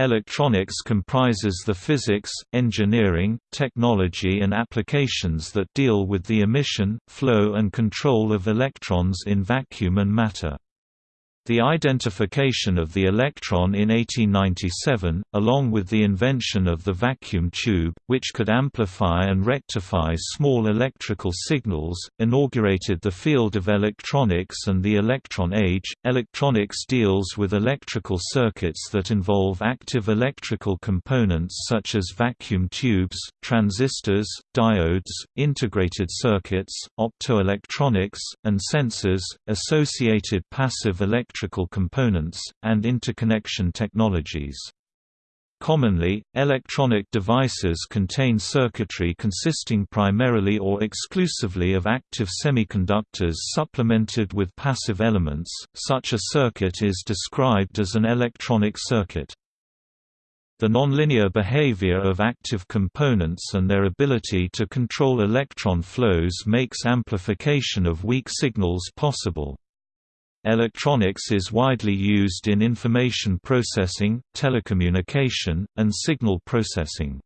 Electronics comprises the physics, engineering, technology and applications that deal with the emission, flow and control of electrons in vacuum and matter. The identification of the electron in 1897, along with the invention of the vacuum tube, which could amplify and rectify small electrical signals, inaugurated the field of electronics and the electron age. Electronics deals with electrical circuits that involve active electrical components such as vacuum tubes, transistors, diodes, integrated circuits, optoelectronics, and sensors, associated passive electrical electrical components, and interconnection technologies. Commonly, electronic devices contain circuitry consisting primarily or exclusively of active semiconductors supplemented with passive elements. Such a circuit is described as an electronic circuit. The nonlinear behavior of active components and their ability to control electron flows makes amplification of weak signals possible. Electronics is widely used in information processing, telecommunication, and signal processing.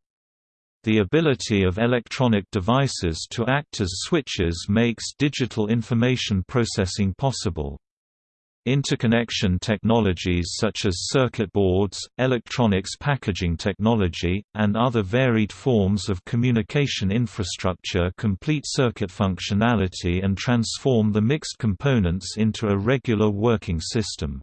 The ability of electronic devices to act as switches makes digital information processing possible. Interconnection technologies such as circuit boards, electronics packaging technology, and other varied forms of communication infrastructure complete circuit functionality and transform the mixed components into a regular working system.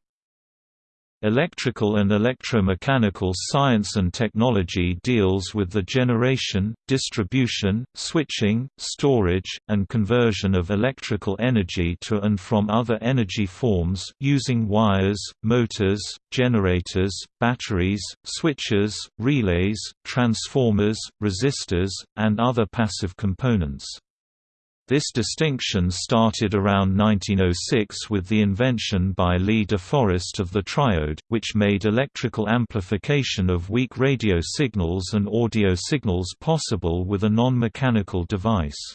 Electrical and electromechanical science and technology deals with the generation, distribution, switching, storage, and conversion of electrical energy to and from other energy forms, using wires, motors, generators, batteries, switches, relays, transformers, resistors, and other passive components. This distinction started around 1906 with the invention by Lee de Forest of the triode, which made electrical amplification of weak radio signals and audio signals possible with a non-mechanical device.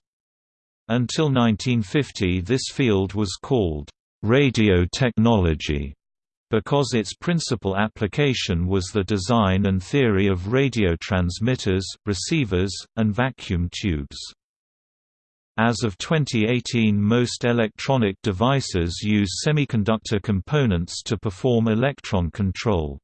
Until 1950 this field was called radio technology because its principal application was the design and theory of radio transmitters, receivers, and vacuum tubes. As of 2018 most electronic devices use semiconductor components to perform electron control.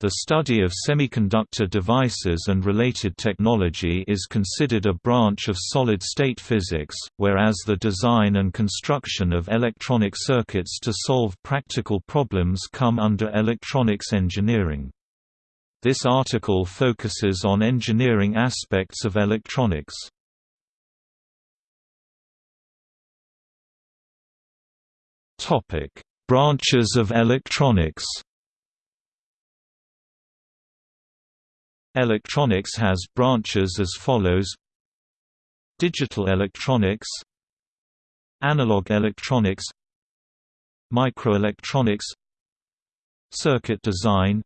The study of semiconductor devices and related technology is considered a branch of solid-state physics, whereas the design and construction of electronic circuits to solve practical problems come under electronics engineering. This article focuses on engineering aspects of electronics. Topic: Branches of electronics. Electronics has branches as follows: Digital electronics, Analog electronics, Microelectronics, Circuit design,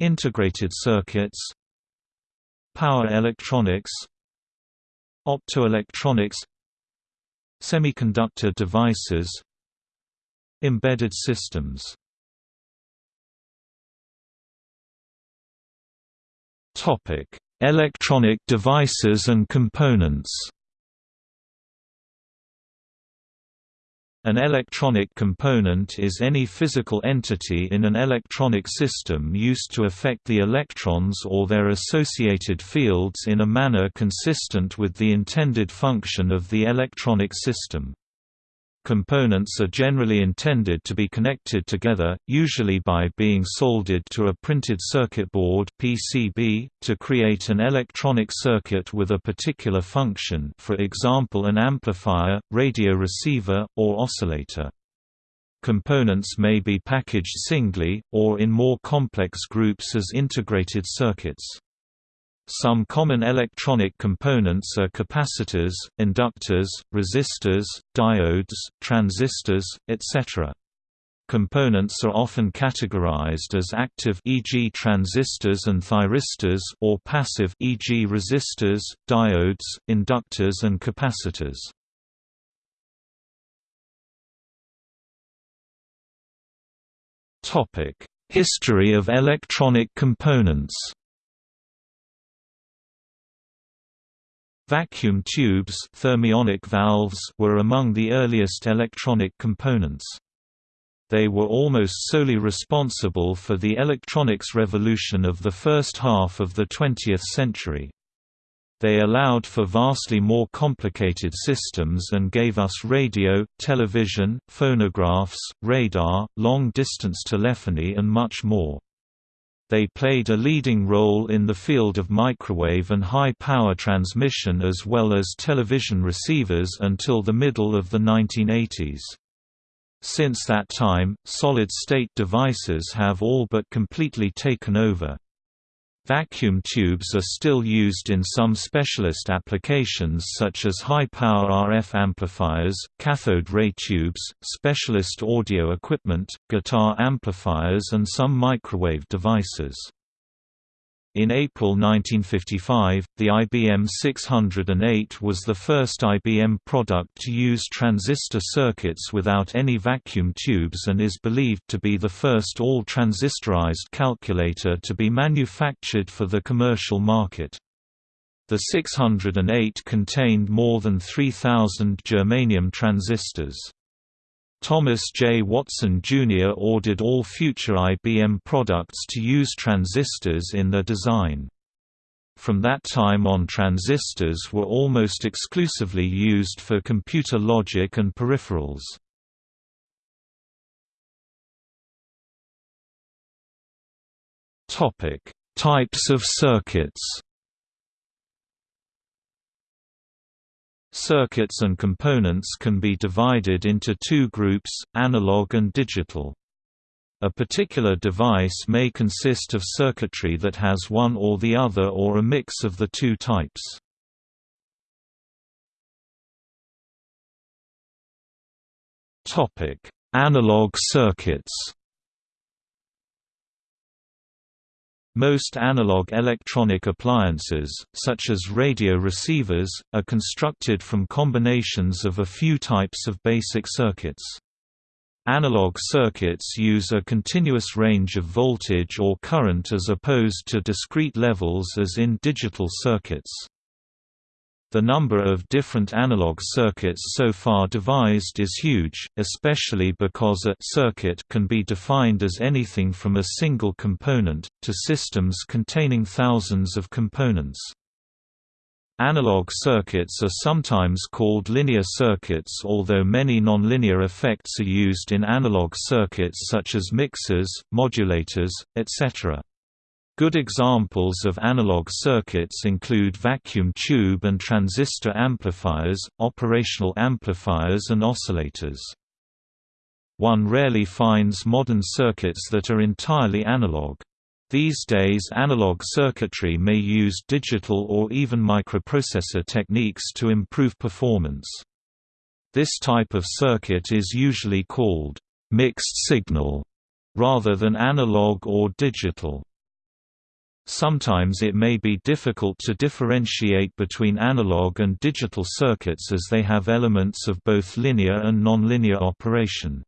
Integrated circuits, Power electronics, Optoelectronics, Semiconductor devices Embedded systems Electronic devices and components An electronic component is any physical entity in an electronic system used to affect the electrons or their associated fields in a manner consistent with the intended function of the electronic system. Components are generally intended to be connected together, usually by being soldered to a printed circuit board (PCB) to create an electronic circuit with a particular function, for example an amplifier, radio receiver, or oscillator. Components may be packaged singly, or in more complex groups as integrated circuits. Some common electronic components are capacitors, inductors, resistors, diodes, transistors, etc. Components are often categorized as active e.g. transistors and thyristors or passive e.g. resistors, diodes, inductors and capacitors. Topic: History of electronic components Vacuum tubes thermionic valves were among the earliest electronic components. They were almost solely responsible for the electronics revolution of the first half of the 20th century. They allowed for vastly more complicated systems and gave us radio, television, phonographs, radar, long-distance telephony and much more. They played a leading role in the field of microwave and high-power transmission as well as television receivers until the middle of the 1980s. Since that time, solid-state devices have all but completely taken over. Vacuum tubes are still used in some specialist applications such as high-power RF amplifiers, cathode ray tubes, specialist audio equipment, guitar amplifiers and some microwave devices. In April 1955, the IBM 608 was the first IBM product to use transistor circuits without any vacuum tubes and is believed to be the first all-transistorized calculator to be manufactured for the commercial market. The 608 contained more than 3,000 germanium transistors. Thomas J. Watson, Jr. ordered all future IBM products to use transistors in their design. From that time on transistors were almost exclusively used for computer logic and peripherals. Types of circuits Circuits and components can be divided into two groups, analog and digital. A particular device may consist of circuitry that has one or the other or a mix of the two types. Analog circuits Most analog electronic appliances, such as radio receivers, are constructed from combinations of a few types of basic circuits. Analog circuits use a continuous range of voltage or current as opposed to discrete levels as in digital circuits. The number of different analog circuits so far devised is huge, especially because a circuit can be defined as anything from a single component, to systems containing thousands of components. Analog circuits are sometimes called linear circuits although many nonlinear effects are used in analog circuits such as mixers, modulators, etc. Good examples of analog circuits include vacuum tube and transistor amplifiers, operational amplifiers and oscillators. One rarely finds modern circuits that are entirely analog. These days analog circuitry may use digital or even microprocessor techniques to improve performance. This type of circuit is usually called mixed signal rather than analog or digital. Sometimes it may be difficult to differentiate between analog and digital circuits as they have elements of both linear and nonlinear operation.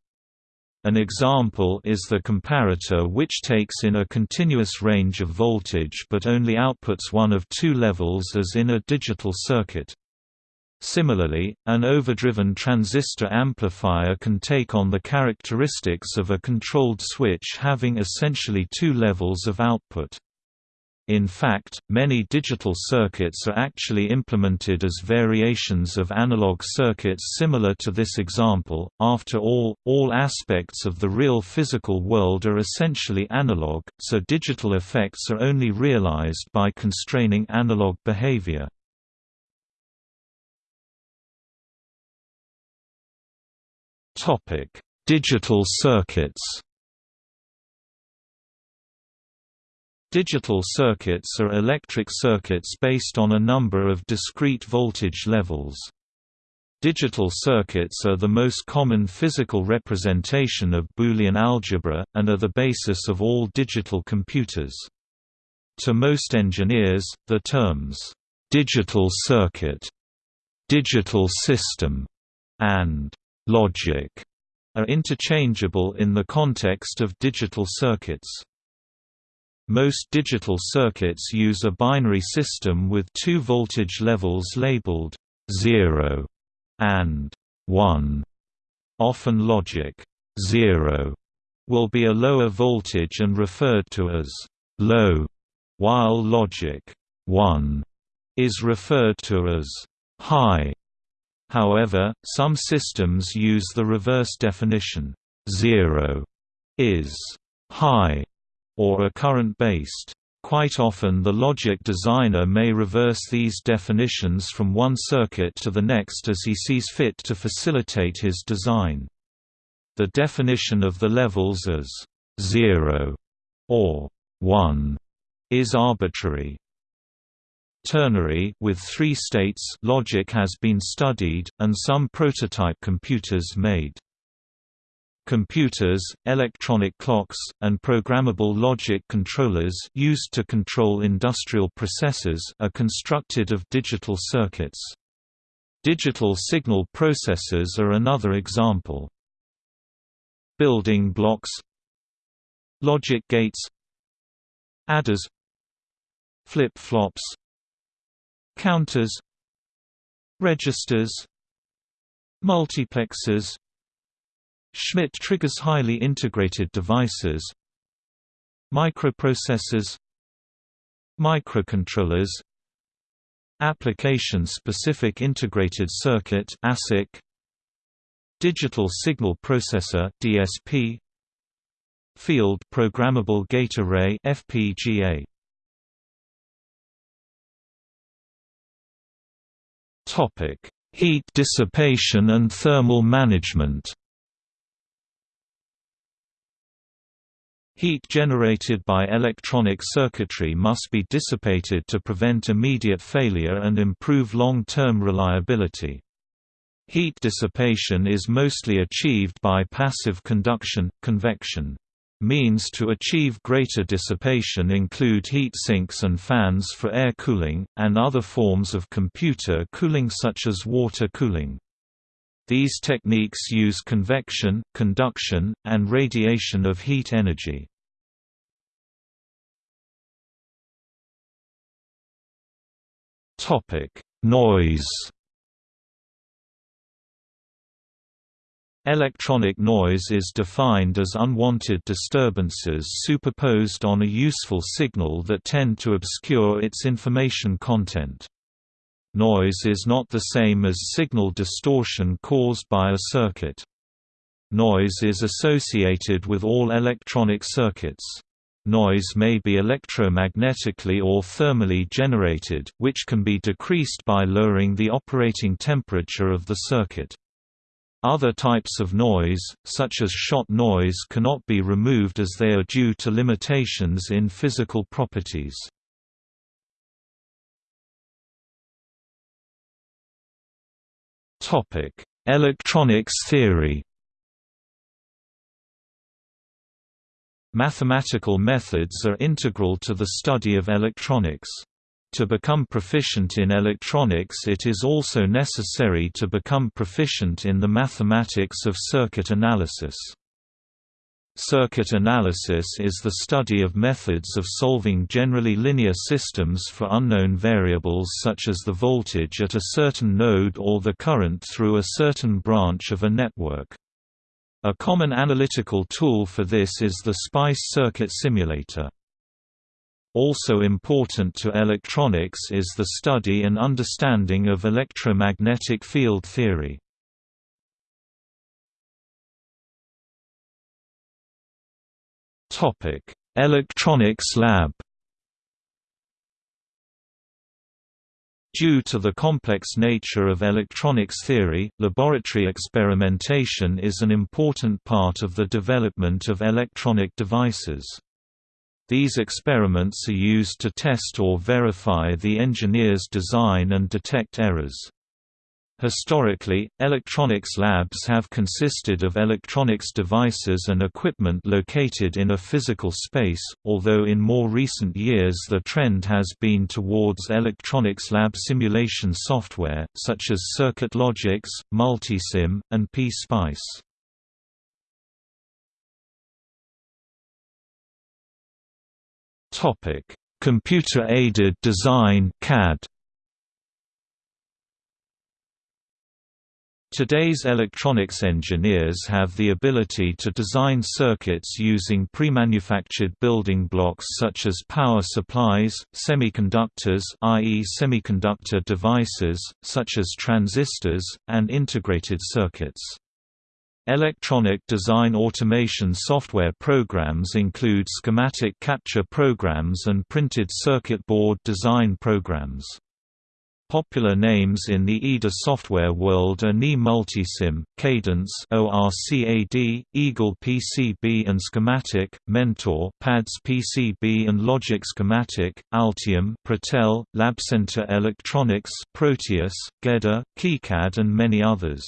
An example is the comparator which takes in a continuous range of voltage but only outputs one of two levels as in a digital circuit. Similarly, an overdriven transistor amplifier can take on the characteristics of a controlled switch having essentially two levels of output. In fact, many digital circuits are actually implemented as variations of analog circuits similar to this example. After all, all aspects of the real physical world are essentially analog, so digital effects are only realized by constraining analog behavior. Topic: Digital circuits. Digital circuits are electric circuits based on a number of discrete voltage levels. Digital circuits are the most common physical representation of Boolean algebra, and are the basis of all digital computers. To most engineers, the terms, "'digital circuit'", "'digital system' and "'logic' are interchangeable in the context of digital circuits. Most digital circuits use a binary system with two voltage levels labeled 0 and 1. Often logic 0 will be a lower voltage and referred to as low, while logic 1 is referred to as high. However, some systems use the reverse definition 0 is high or are current-based. Quite often the logic designer may reverse these definitions from one circuit to the next as he sees fit to facilitate his design. The definition of the levels as 0 or 1 is arbitrary. Ternary with three states logic has been studied, and some prototype computers made. Computers, electronic clocks, and programmable logic controllers used to control industrial processes are constructed of digital circuits. Digital signal processors are another example. Building blocks. Logic gates. Adders. Flip-flops. Counters. Registers. Multiplexers Schmitt triggers highly integrated devices. Microprocessors. Microcontrollers. Application-specific integrated circuit ASIC Digital Signal Processor DSP Field Programmable Gate Array FPGA Topic Heat dissipation and thermal management Heat generated by electronic circuitry must be dissipated to prevent immediate failure and improve long-term reliability. Heat dissipation is mostly achieved by passive conduction, convection. Means to achieve greater dissipation include heat sinks and fans for air cooling, and other forms of computer cooling such as water cooling. These techniques use convection, conduction, and radiation of heat energy. Topic: Noise. Electronic noise is defined as unwanted disturbances superposed on a useful signal that tend to obscure its information content. Noise is not the same as signal distortion caused by a circuit. Noise is associated with all electronic circuits. Noise may be electromagnetically or thermally generated, which can be decreased by lowering the operating temperature of the circuit. Other types of noise, such as shot noise cannot be removed as they are due to limitations in physical properties. Electronics theory Mathematical methods are integral to the study of electronics. To become proficient in electronics it is also necessary to become proficient in the mathematics of circuit analysis. Circuit analysis is the study of methods of solving generally linear systems for unknown variables such as the voltage at a certain node or the current through a certain branch of a network. A common analytical tool for this is the SPICE circuit simulator. Also important to electronics is the study and understanding of electromagnetic field theory. Electronics lab Due to the complex nature of electronics theory, laboratory experimentation is an important part of the development of electronic devices. These experiments are used to test or verify the engineer's design and detect errors. Historically, electronics labs have consisted of electronics devices and equipment located in a physical space, although in more recent years the trend has been towards electronics lab simulation software, such as CircuitLogix, Multisim, and P-Spice. Computer-aided design CAD Today's electronics engineers have the ability to design circuits using pre-manufactured building blocks such as power supplies, semiconductors i.e. semiconductor devices, such as transistors, and integrated circuits. Electronic design automation software programs include schematic capture programs and printed circuit board design programs. Popular names in the EDA software world are NI Multisim, Cadence ORCAD, Eagle PCB and Schematic, Mentor PADS PCB and Logic Schematic, Altium Protel, Labcenter Electronics Proteus, GEDA, KiCad and many others.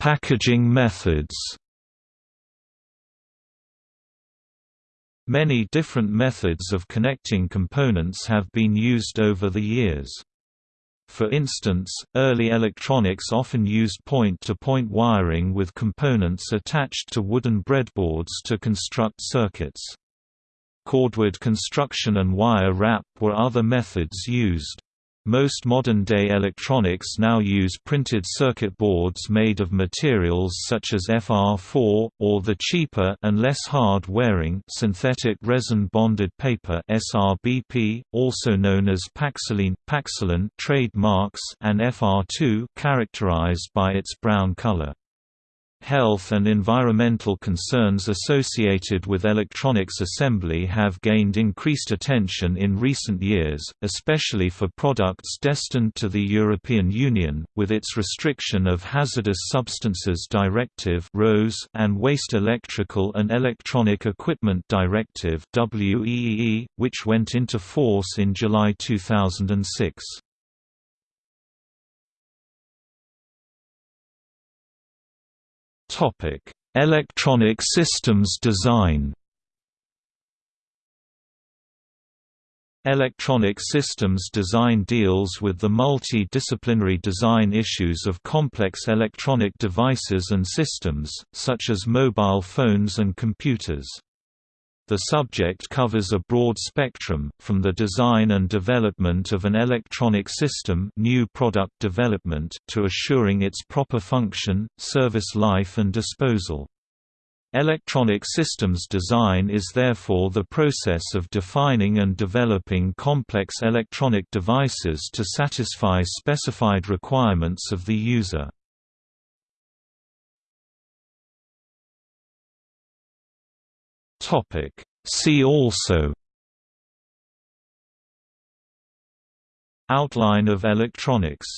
Packaging methods Many different methods of connecting components have been used over the years. For instance, early electronics often used point-to-point -point wiring with components attached to wooden breadboards to construct circuits. Cordwood construction and wire wrap were other methods used. Most modern-day electronics now use printed circuit boards made of materials such as FR4, or the cheaper and less hard-wearing synthetic resin-bonded paper SRBP, also known as Paxoline, Paxolin trademarks and FR2 characterized by its brown color. Health and environmental concerns associated with electronics assembly have gained increased attention in recent years, especially for products destined to the European Union, with its restriction of Hazardous Substances Directive and Waste Electrical and Electronic Equipment Directive which went into force in July 2006. Electronic systems design. Electronic systems design deals with the multi-disciplinary design issues of complex electronic devices and systems, such as mobile phones and computers. The subject covers a broad spectrum, from the design and development of an electronic system new product development to assuring its proper function, service life and disposal. Electronic systems design is therefore the process of defining and developing complex electronic devices to satisfy specified requirements of the user. Topic. See also Outline of electronics